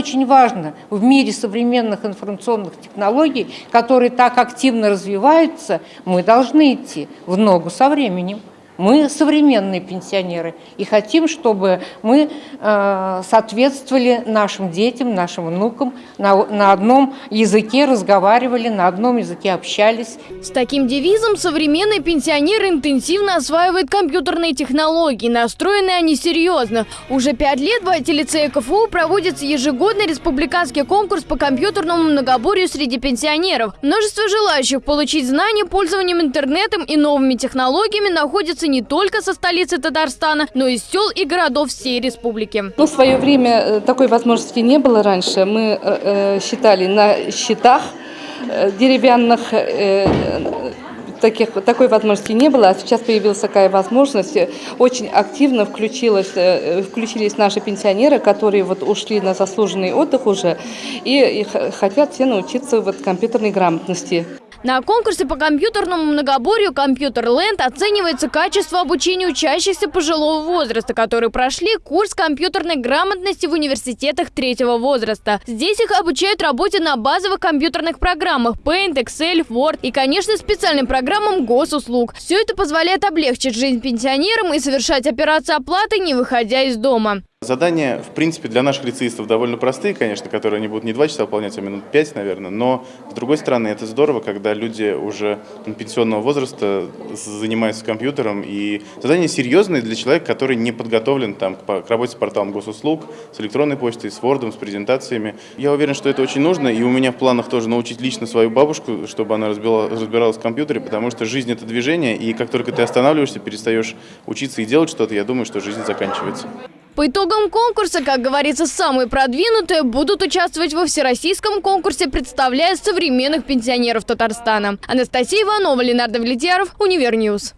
очень важно в мире современных информационных технологий, которые так активно развиваются, мы должны идти в ногу со временем. Мы современные пенсионеры и хотим, чтобы мы э, соответствовали нашим детям, нашим внукам, на, одном языке разговаривали, на одном языке общались. С таким девизом современный пенсионер интенсивно осваивает компьютерные технологии. Настроены они серьезно. Уже пять лет в IT-лицее КФУ проводится ежегодный республиканский конкурс по компьютерному многоборью среди пенсионеров. Множество желающих получить знания пользованием интернетом и новыми технологиями находится не только со столицы Татарстана, но и сел и городов всей республики. Ну, в свое время э, такой возможности не было раньше. Мы э, э, считали на счетах э, деревянных, э, таких, такой возможности не было, а сейчас появилась такая возможность. Очень активно включилась, э, включились наши пенсионеры, которые вот ушли на заслуженный отдых уже и, и хотят все научиться вот компьютерной грамотности. На конкурсе по компьютерному многоборью «Компьютерленд» оценивается качество обучения учащихся пожилого возраста, которые прошли курс компьютерной грамотности в университетах третьего возраста. Здесь их обучают работе на базовых компьютерных программах Paint, Excel, Word и, конечно, специальным программам госуслуг. Все это позволяет облегчить жизнь пенсионерам и совершать операции оплаты, не выходя из дома. Задания, в принципе, для наших лицеистов довольно простые, конечно, которые они будут не два часа выполнять, а минут пять, наверное. Но, с другой стороны, это здорово, когда люди уже пенсионного возраста занимаются компьютером. И задания серьезные для человека, который не подготовлен там, к работе с порталом госуслуг, с электронной почтой, с Word, с презентациями. Я уверен, что это очень нужно. И у меня в планах тоже научить лично свою бабушку, чтобы она разбиралась в компьютере, потому что жизнь – это движение. И как только ты останавливаешься, перестаешь учиться и делать что-то, я думаю, что жизнь заканчивается. По итогам конкурса, как говорится, самые продвинутые будут участвовать во всероссийском конкурсе, представляя современных пенсионеров Татарстана. Анастасия Иванова, Ленар Давлетьяров, Univer News.